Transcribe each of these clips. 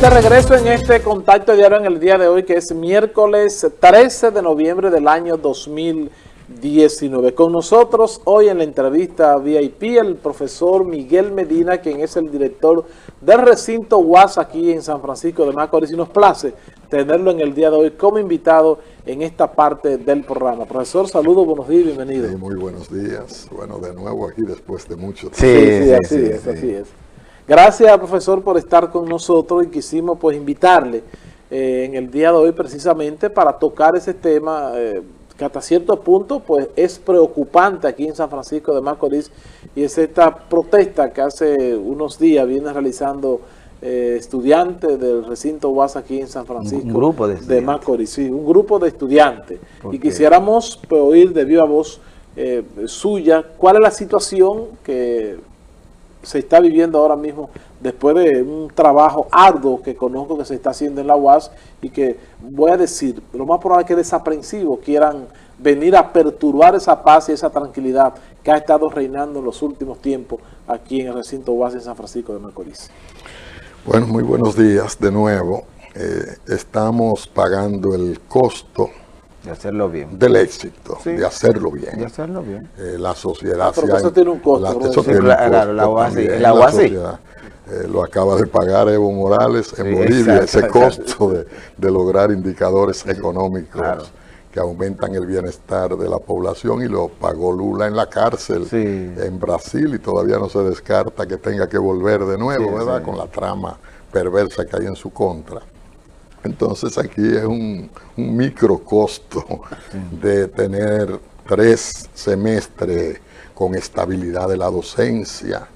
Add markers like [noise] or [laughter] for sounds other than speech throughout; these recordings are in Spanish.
de regreso en este contacto diario en el día de hoy, que es miércoles 13 de noviembre del año 2019. Con nosotros hoy en la entrevista VIP el profesor Miguel Medina, quien es el director del recinto UAS aquí en San Francisco de Macorís. Y nos place tenerlo en el día de hoy como invitado en esta parte del programa. Profesor, saludos, buenos días, bienvenido. Sí, muy buenos días. Bueno, de nuevo aquí después de mucho tiempo. Sí, sí, sí así es, así es. Gracias, profesor, por estar con nosotros y quisimos pues invitarle eh, en el día de hoy precisamente para tocar ese tema eh, que hasta cierto punto pues es preocupante aquí en San Francisco de Macorís y es esta protesta que hace unos días viene realizando eh, estudiantes del recinto UAS aquí en San Francisco un grupo de, Macorís, sí, un grupo de estudiantes. Y quisiéramos pues, oír de viva voz suya cuál es la situación que se está viviendo ahora mismo después de un trabajo arduo que conozco que se está haciendo en la UAS y que voy a decir, lo más probable es que desaprensivos quieran venir a perturbar esa paz y esa tranquilidad que ha estado reinando en los últimos tiempos aquí en el recinto UAS en San Francisco de Macorís. Bueno, muy buenos días de nuevo. Eh, estamos pagando el costo de hacerlo bien. Del éxito, de hacerlo bien. De hacerlo bien. Eh, la sociedad... Ah, eso tiene un costo. La, eso tiene claro, la. Eh, lo acaba de pagar Evo Morales en Bolivia, ese costo de, de, lograr indicadores económicos que aumentan el bienestar de la población y lo pagó Lula en la cárcel en Brasil y todavía no se descarta que tenga que volver de nuevo, ¿verdad? Con la trama perversa que hay en su contra. Entonces aquí es un, micro costo de tener tres semestres con estabilidad de la docencia.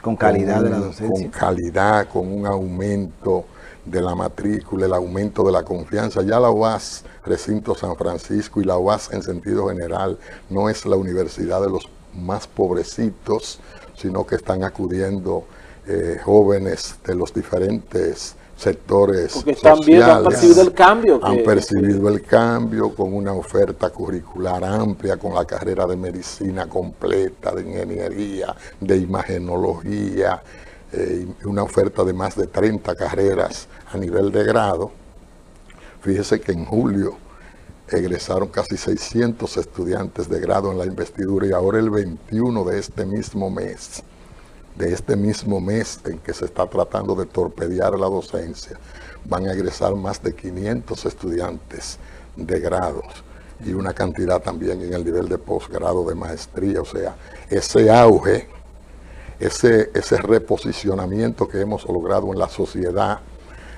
Con calidad de la docencia. Con calidad, con un aumento de la matrícula, el aumento de la confianza. Ya la UAS, Recinto San Francisco y la UAS en sentido general, no es la universidad de los más pobrecitos, sino que están acudiendo eh, jóvenes de los diferentes sectores Porque también han percibido el cambio. han percibido el cambio con una oferta curricular amplia, con la carrera de medicina completa, de ingeniería, de imagenología, eh, una oferta de más de 30 carreras a nivel de grado. Fíjese que en julio egresaron casi 600 estudiantes de grado en la investidura y ahora el 21 de este mismo mes de este mismo mes en que se está tratando de torpedear la docencia, van a egresar más de 500 estudiantes de grados y una cantidad también en el nivel de posgrado de maestría. O sea, ese auge, ese, ese reposicionamiento que hemos logrado en la sociedad,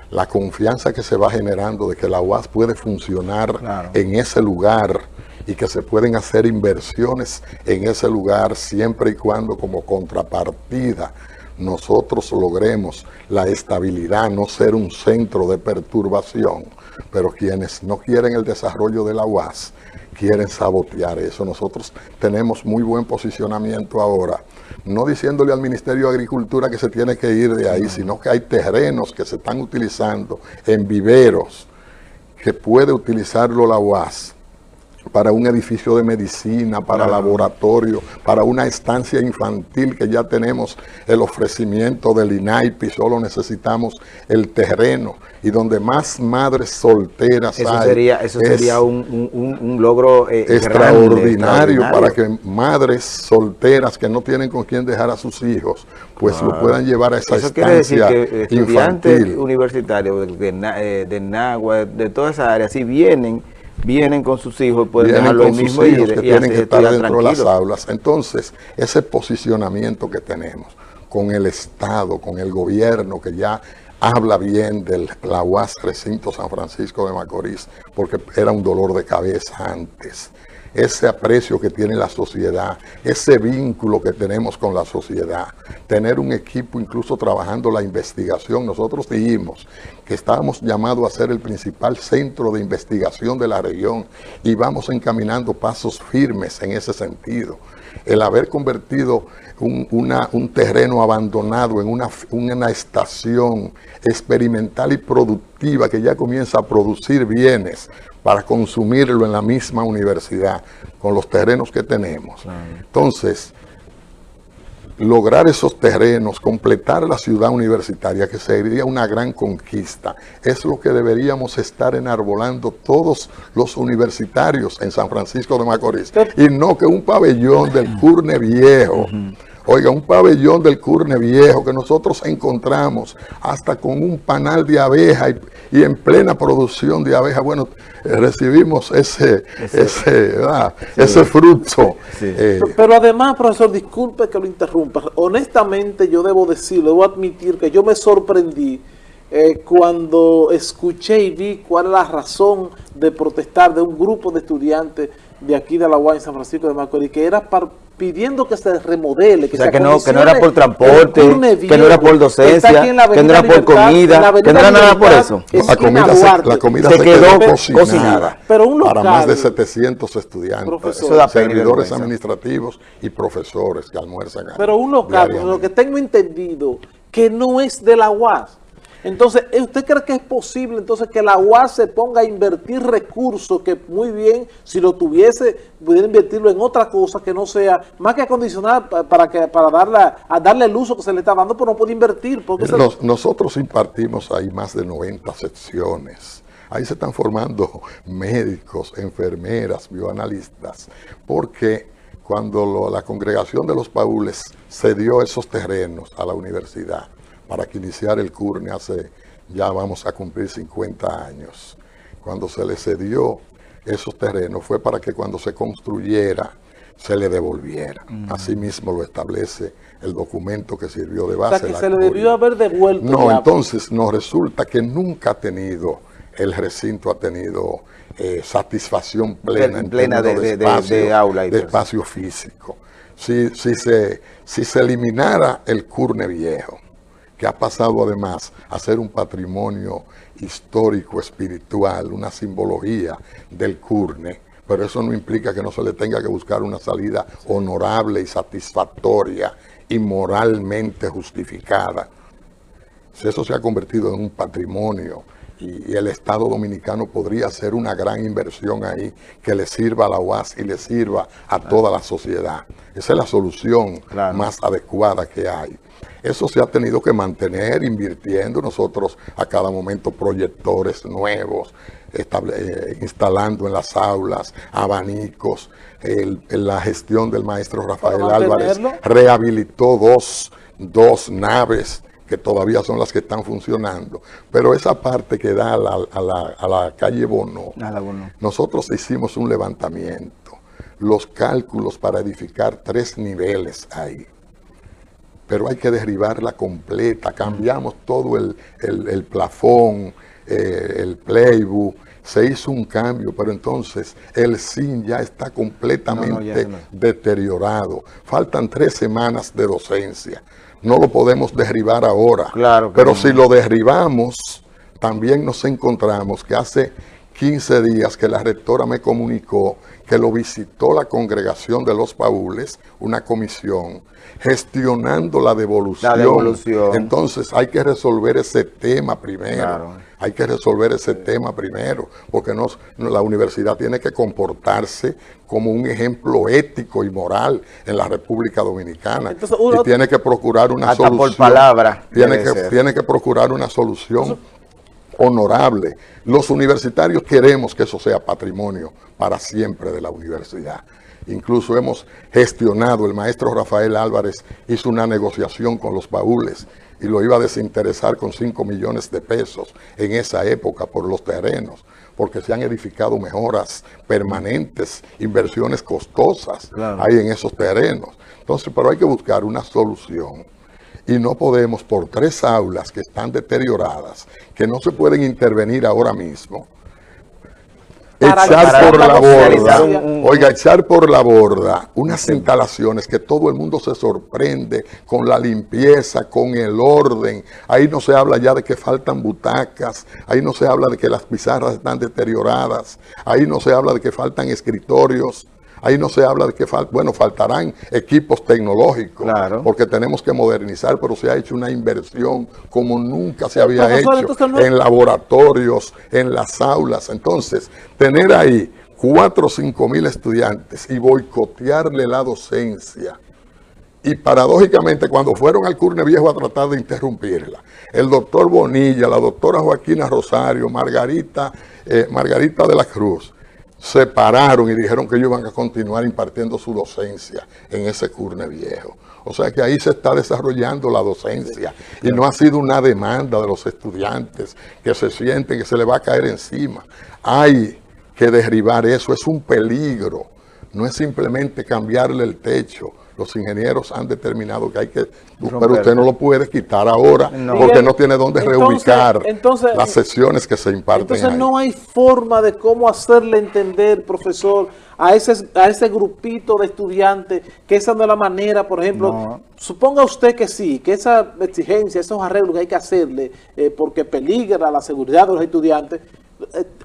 la confianza que se va generando de que la UAS puede funcionar en ese lugar y que se pueden hacer inversiones en ese lugar siempre y cuando como contrapartida nosotros logremos la estabilidad, no ser un centro de perturbación, pero quienes no quieren el desarrollo de la UAS quieren sabotear eso. Nosotros tenemos muy buen posicionamiento ahora, no diciéndole al Ministerio de Agricultura que se tiene que ir de ahí, sino que hay terrenos que se están utilizando en viveros que puede utilizarlo la UAS para un edificio de medicina, para laboratorio, para una estancia infantil que ya tenemos el ofrecimiento del INAIPI, solo necesitamos el terreno. Y donde más madres solteras eso Sería, eso sería un, logro eh, extraordinario, para que madres solteras que no tienen con quién dejar a sus hijos, pues lo puedan llevar a esa eso estancia quiere decir que estudiantes universitarios de, eh, de Nagua, de toda esa área, si vienen vienen con sus hijos y pueden dejarlo mismo que tienen que estar dentro de las aulas. Entonces, ese posicionamiento que tenemos con el Estado, con el gobierno que ya habla bien del la UAS Recinto San Francisco de Macorís, porque era un dolor de cabeza antes ese aprecio que tiene la sociedad, ese vínculo que tenemos con la sociedad, tener un equipo incluso trabajando la investigación. Nosotros dijimos que estábamos llamados a ser el principal centro de investigación de la región y vamos encaminando pasos firmes en ese sentido. El haber convertido un, terreno abandonado en una, una estación experimental y productiva que ya comienza a producir bienes para consumirlo en la misma universidad, con los terrenos que tenemos. Entonces, lograr esos terrenos, completar la ciudad universitaria, que sería una gran conquista. Es lo que deberíamos estar enarbolando todos los universitarios en San Francisco de Macorís. Y no que un pabellón del Curne Viejo, Oiga, un pabellón del Curne Viejo que nosotros encontramos hasta con un panal de abeja y, en plena producción de abeja, bueno, eh, recibimos ese, ese, ese, fruto. Eh, Pero además, profesor, disculpe que lo interrumpa. Honestamente, yo debo decirlo, debo admitir que yo me sorprendí eh, cuando escuché y vi cuál es la razón de protestar de un grupo de estudiantes de aquí de la en San Francisco de Macorís, que era pidiendo que se remodele, que, que no, que no era por transporte, que no era por docencia, que no era por comida, que no era nada por eso. la comida, se, la comida se, quedó, cocinada, Pero un local, para más de 700 estudiantes, servidores administrativos y profesores que almuerzan. Pero un local, lo que tengo entendido, que no es de la UAS, entonces, ¿usted cree que es posible entonces que la UAS se ponga a invertir recursos que muy bien, si lo tuviese, pudiera invertirlo en otra cosa que no sea, más que acondicionar para que para darle, a darle el uso que se le está dando, pero no puede invertir? Porque nosotros impartimos ahí más de 90 secciones. Ahí se están formando [laughs] médicos, enfermeras, bioanalistas, porque cuando la congregación de los paules cedió esos terrenos a la universidad, para que iniciara el CURNE hace, ya vamos a cumplir 50 años. Cuando se le cedió esos terrenos fue para que cuando se construyera se le devolviera. Mm. Así mismo lo establece el documento que sirvió de base. O sea, que se le debió haber devuelto. No, entonces nos resulta que nunca ha tenido, el recinto ha tenido eh, satisfacción plena, en plena de, espacio, aula y de espacio físico. Si, si, se, si se eliminara el curne viejo, que ha pasado además a ser un patrimonio histórico, espiritual, una simbología del Curne, pero eso no implica que no se le tenga que buscar una salida honorable y satisfactoria y moralmente justificada. Si eso se ha convertido en un patrimonio y, el Estado Dominicano podría hacer una gran inversión ahí que le sirva a la UAS y le sirva a toda la sociedad. Esa es la solución más adecuada que hay. Eso se ha tenido que mantener invirtiendo nosotros a cada momento proyectores nuevos, eh, instalando en las aulas abanicos. la gestión del maestro Rafael Álvarez rehabilitó dos, dos naves que todavía son las que están funcionando. Pero esa parte que da a la, a la, calle Bono, nosotros hicimos un levantamiento, los cálculos para edificar tres niveles ahí pero hay que derribarla completa. Cambiamos todo el, el, plafón, eh, el playbook, se hizo un cambio, pero entonces el SIN ya está completamente deteriorado. Faltan tres semanas de docencia. No lo podemos derribar ahora. Claro pero si lo derribamos, también nos encontramos que hace 15 días que la rectora me comunicó que lo visitó la congregación de los paules, una comisión, gestionando la devolución. Entonces hay que resolver ese tema primero. Hay que resolver ese tema primero, porque la universidad tiene que comportarse como un ejemplo ético y moral en la República Dominicana. y tiene que procurar una solución. por palabra. Tiene que, tiene que procurar una solución honorable. Los universitarios queremos que eso sea patrimonio para siempre de la universidad. Incluso hemos gestionado, el maestro Rafael Álvarez hizo una negociación con los baúles y lo iba a desinteresar con 5 millones de pesos en esa época por los terrenos, porque se han edificado mejoras permanentes, inversiones costosas ahí en esos terrenos. Entonces, pero hay que buscar una solución y no podemos por tres aulas que están deterioradas, que no se pueden intervenir ahora mismo, echar por la borda, oiga, echar por la borda unas instalaciones que todo el mundo se sorprende con la limpieza, con el orden. Ahí no se habla ya de que faltan butacas, ahí no se habla de que las pizarras están deterioradas, ahí no se habla de que faltan escritorios. Ahí no se habla de que, bueno, faltarán equipos tecnológicos, porque tenemos que modernizar, pero se ha hecho una inversión como nunca se había hecho en laboratorios, en las aulas. Entonces, tener ahí cuatro o cinco mil estudiantes y boicotearle la docencia Y paradójicamente, cuando fueron al Curne Viejo a tratar de interrumpirla, el doctor Bonilla, la doctora Joaquina Rosario, Margarita, eh, Margarita de la Cruz, se pararon y dijeron que ellos iban a continuar impartiendo su docencia en ese Curne Viejo. O sea que ahí se está desarrollando la docencia y no ha sido una demanda de los estudiantes que se sienten que se les va a caer encima. Hay que derribar eso, es un peligro, no es simplemente cambiarle el techo, los ingenieros han determinado que hay que... Pero usted no lo puede quitar ahora porque no tiene dónde reubicar las sesiones que se imparten Entonces no hay forma de cómo hacerle entender, profesor, a ese, a ese grupito de estudiantes que esa no es la manera, por ejemplo, suponga usted que sí, que esa exigencia, esos arreglos que hay que hacerle eh, porque peligra la seguridad de los estudiantes,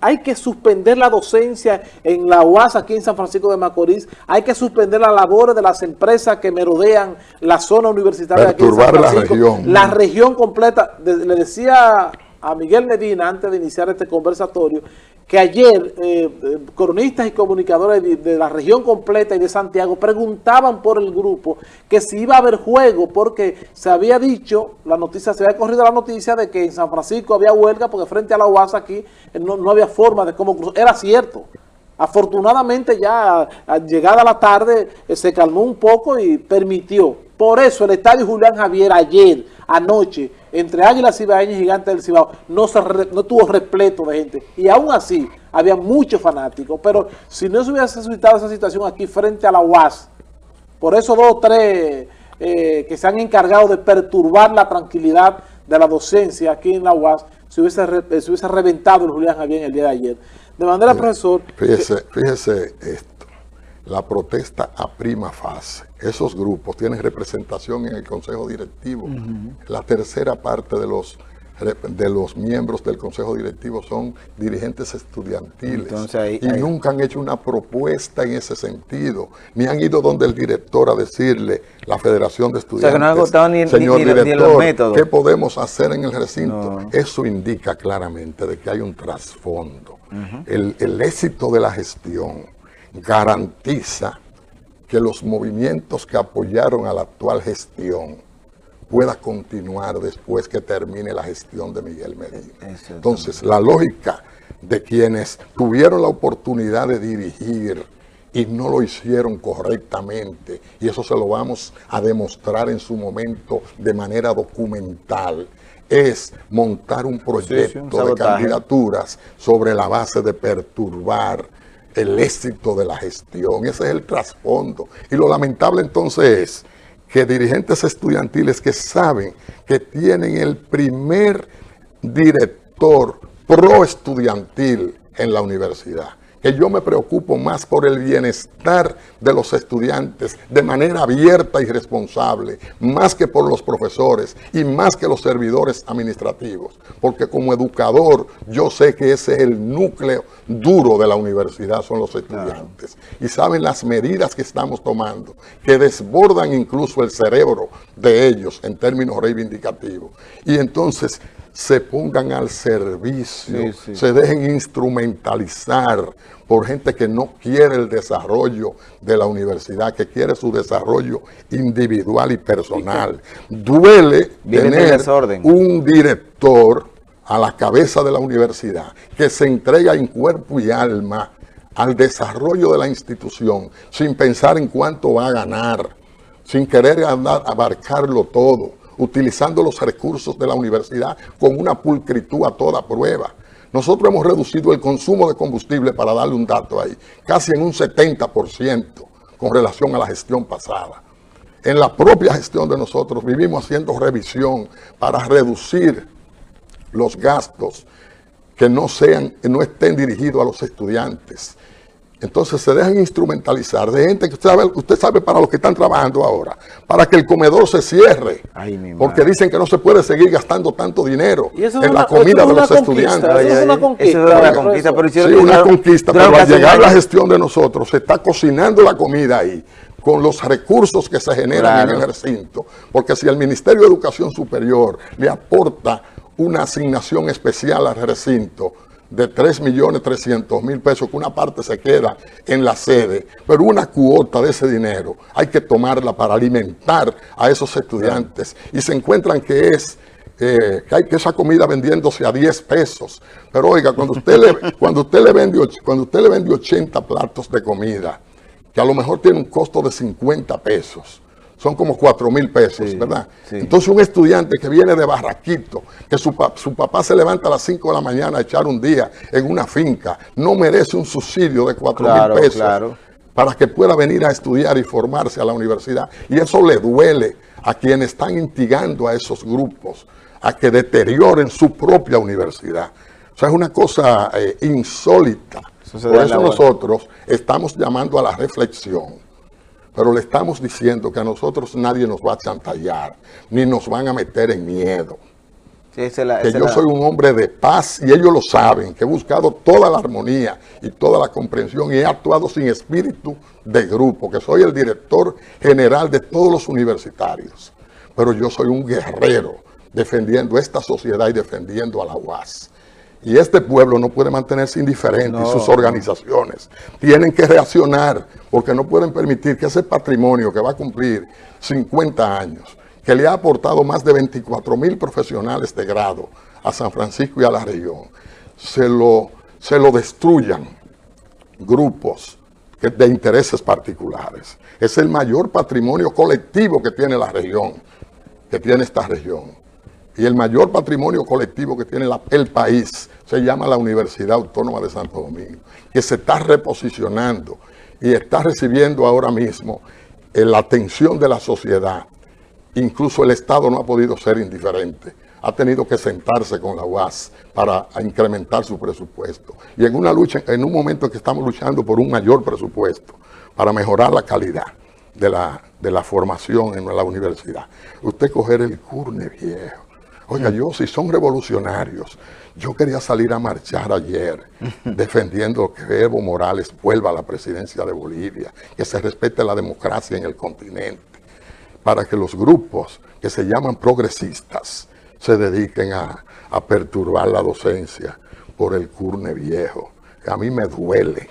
hay que suspender la docencia en la UAS aquí en San Francisco de Macorís, hay que suspender las labores de las empresas que merodean la zona universitaria aquí en San Francisco, la región, la región completa. le decía a Miguel Medina antes de iniciar este conversatorio que ayer eh, eh, cronistas y comunicadores de, la región completa y de Santiago preguntaban por el grupo que si iba a haber juego porque se había dicho, la noticia se había corrido la noticia de que en San Francisco había huelga porque frente a la UAS aquí eh, no, había forma de cómo cruzar. Era cierto. Afortunadamente ya llegada la tarde se calmó un poco y permitió. Por eso el estadio Julián Javier ayer, anoche, entre Águilas Cibaeñas y Gigantes del Cibao, no, se no tuvo repleto de gente. Y aún así, había muchos fanáticos. Pero si no se hubiese suscitado esa situación aquí frente a la UAS, por eso dos o tres eh, que se han encargado de perturbar la tranquilidad de la docencia aquí en la UAS, se hubiese, se hubiese reventado el Julián Javier el día de ayer. De manera, profesor... Fíjese, fíjese esto, la protesta a prima fase esos grupos tienen representación en el Consejo Directivo. La tercera parte de los de los miembros del Consejo Directivo son dirigentes estudiantiles. Y nunca han hecho una propuesta en ese sentido, ni han ido donde el director a decirle, la Federación de Estudiantes, señor director, ¿qué podemos hacer en el recinto? Eso indica claramente de que hay un trasfondo. el, el éxito de la gestión garantiza que los movimientos que apoyaron a la actual gestión pueda continuar después que termine la gestión de Miguel Medina. Entonces, la lógica de quienes tuvieron la oportunidad de dirigir y no lo hicieron correctamente, y eso se lo vamos a demostrar en su momento de manera documental, es montar un proyecto de candidaturas sobre la base de perturbar el éxito de la gestión. Ese es el trasfondo. Y lo lamentable entonces es que dirigentes estudiantiles que saben que tienen el primer director pro estudiantil en la universidad que yo me preocupo más por el bienestar de los estudiantes de manera abierta y responsable, más que por los profesores y más que los servidores administrativos, porque como educador yo sé que ese es el núcleo duro de la universidad, son los estudiantes. Y saben las medidas que estamos tomando, que desbordan incluso el cerebro de ellos en términos reivindicativos. Y entonces se pongan al servicio, se dejen instrumentalizar por gente que no quiere el desarrollo de la universidad, que quiere su desarrollo individual y personal. [laughs] Duele tener un director a la cabeza de la universidad que se entrega en cuerpo y alma al desarrollo de la institución sin pensar en cuánto va a ganar, sin querer abarcarlo todo utilizando los recursos de la universidad con una pulcritud a toda prueba. Nosotros hemos reducido el consumo de combustible, para darle un dato ahí, casi en un 70% con relación a la gestión pasada. En la propia gestión de nosotros vivimos haciendo revisión para reducir los gastos que no, sean, que no estén dirigidos a los estudiantes, entonces se dejan instrumentalizar de gente que usted sabe, usted sabe para lo que están trabajando ahora, para que el comedor se cierre, porque dicen que no se puede seguir gastando tanto dinero en la comida de los estudiantes. Eso es una conquista. Eso es una conquista, pero sí, una conquista, pero al llegar la gestión de nosotros, se está cocinando la comida ahí, con los recursos que se generan en el recinto, porque si el Ministerio de Educación Superior le aporta una asignación especial al recinto, de 3.300.000 pesos, que una parte se queda en la sede, pero una cuota de ese dinero hay que tomarla para alimentar a esos estudiantes y se encuentran que es eh, que hay que esa comida vendiéndose a 10 pesos. Pero oiga, cuando usted le, [laughs] cuando usted le vende, cuando usted le vende 80 platos de comida, que a lo mejor tiene un costo de 50 pesos, son como 4 mil pesos, ¿verdad? Entonces un estudiante que viene de Barraquito, que su, su, papá se levanta a las 5 de la mañana a echar un día en una finca, no merece un subsidio de 4 mil pesos para que pueda venir a estudiar y formarse a la universidad. Y eso le duele a quienes están instigando a esos grupos a que deterioren su propia universidad. O sea, es una cosa eh, insólita. Por eso nosotros estamos llamando a la reflexión, pero le estamos diciendo que a nosotros nadie nos va a chantallar, ni nos van a meter en miedo. que yo soy un hombre de paz y ellos lo saben, que he buscado toda la armonía y toda la comprensión y he actuado sin espíritu de grupo, que soy el director general de todos los universitarios. Pero yo soy un guerrero defendiendo esta sociedad y defendiendo a la UAS. Y este pueblo no puede mantenerse indiferente y sus organizaciones tienen que reaccionar porque no pueden permitir que ese patrimonio que va a cumplir 50 años, que le ha aportado más de 24 mil profesionales de grado a San Francisco y a la región, se lo, se lo destruyan grupos de intereses particulares. Es el mayor patrimonio colectivo que tiene la región, que tiene esta región y el mayor patrimonio colectivo que tiene el país se llama la Universidad Autónoma de Santo Domingo, que se está reposicionando y está recibiendo ahora mismo eh, la atención de la sociedad. Incluso el Estado no ha podido ser indiferente. Ha tenido que sentarse con la UAS para incrementar su presupuesto. Y en una lucha, en un momento en que estamos luchando por un mayor presupuesto para mejorar la calidad de la, de la formación en la universidad. Usted coger el curne viejo, Oiga, yo si son revolucionarios, yo quería salir a marchar ayer [laughs] defendiendo que Evo Morales vuelva a la presidencia de Bolivia, que se respete la democracia en el continente, para que los grupos que se llaman progresistas se dediquen a, a perturbar la docencia por el curne viejo, que a mí me duele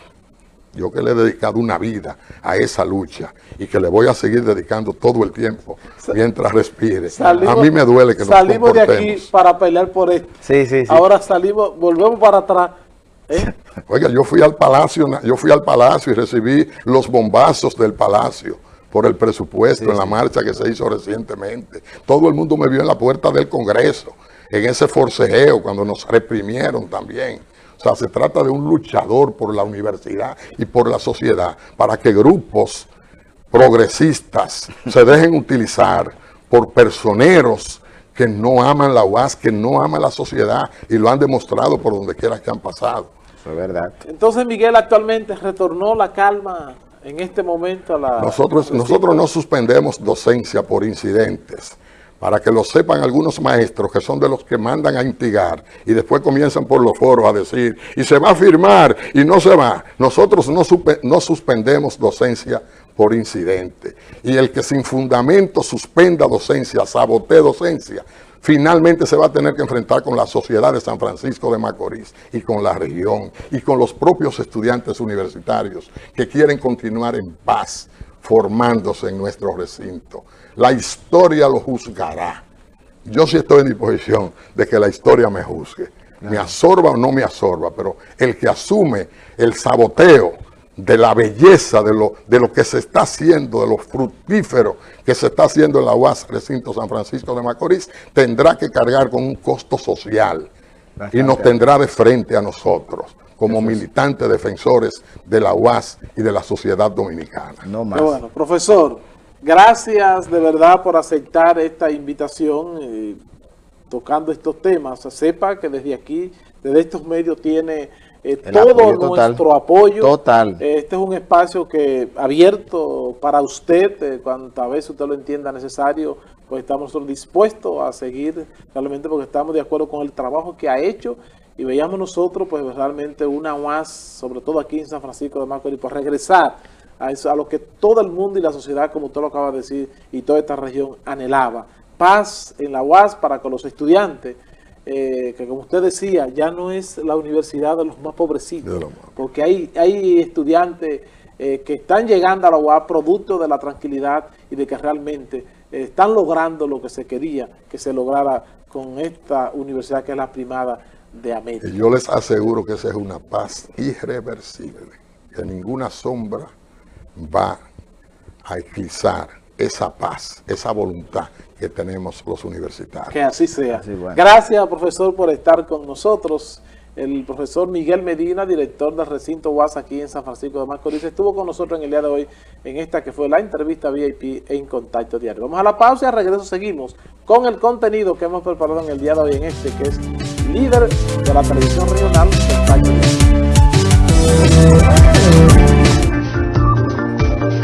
yo que le he dedicado una vida a esa lucha y que le voy a seguir dedicando todo el tiempo mientras respire. a mí me duele que nos Salimos de aquí para pelear por esto. Sí, sí, sí. Ahora salimos, volvemos para atrás. ¿eh? [laughs] Oiga, yo fui al palacio, yo fui al palacio y recibí los bombazos del palacio por el presupuesto en la marcha que se hizo recientemente. Todo el mundo me vio en la puerta del Congreso, en ese forcejeo, cuando nos reprimieron también. O sea, se trata de un luchador por la universidad y por la sociedad para que grupos progresistas se dejen utilizar por personeros que no aman la UAS, que no aman la sociedad y lo han demostrado por donde quiera que han pasado. Eso es verdad. Entonces, Miguel, actualmente retornó la calma en este momento a la... Nosotros, nosotros no suspendemos docencia por incidentes para que lo sepan algunos maestros que son de los que mandan a intigar y después comienzan por los foros a decir, y se va a firmar y no se va. Nosotros no, no suspendemos docencia por incidente. Y el que sin fundamento suspenda docencia, sabotee docencia, finalmente se va a tener que enfrentar con la sociedad de San Francisco de Macorís y con la región y con los propios estudiantes universitarios que quieren continuar en paz formándose en nuestro recinto. La historia lo juzgará. Yo sí estoy en disposición de que la historia me juzgue. Me absorba o no me absorba, pero el que asume el saboteo de la belleza de lo, de lo que se está haciendo, de lo fructífero que se está haciendo en la UAS Recinto San Francisco de Macorís, tendrá que cargar con un costo social y nos tendrá de frente a nosotros como militantes defensores de la UAS y de la sociedad dominicana. No más. Bueno, profesor, Gracias de verdad por aceptar esta invitación eh, tocando estos temas. O sea, sepa que desde aquí, desde estos medios tiene eh, todo nuestro apoyo. Total. este es un espacio que abierto para usted, eh, cuantas veces usted lo entienda necesario, pues estamos dispuestos a seguir realmente porque estamos de acuerdo con el trabajo que ha hecho y veíamos nosotros pues realmente una más, sobre todo aquí en San Francisco de Macorís, por regresar a, lo que todo el mundo y la sociedad, como usted lo acaba de decir, y toda esta región anhelaba. Paz en la UAS para con los estudiantes, eh, que como usted decía, ya no es la universidad de los más pobrecitos, porque hay, hay estudiantes eh, que están llegando a la UAP producto de la tranquilidad y de que realmente están logrando lo que se quería que se lograra con esta universidad que es la primada de América. Yo les aseguro que esa es una paz irreversible, que ninguna sombra va a eclipsar esa paz, esa voluntad que tenemos los universitarios. Que así sea. Gracias, profesor, por estar con nosotros. El profesor Miguel Medina, director del recinto UAS aquí en San Francisco de Macorís, estuvo con nosotros en el día de hoy en esta que fue la entrevista VIP en Contacto Diario. Vamos a la pausa y al regreso seguimos con el contenido que hemos preparado en el día de hoy en este, que es líder de la televisión regional Contacto Diario.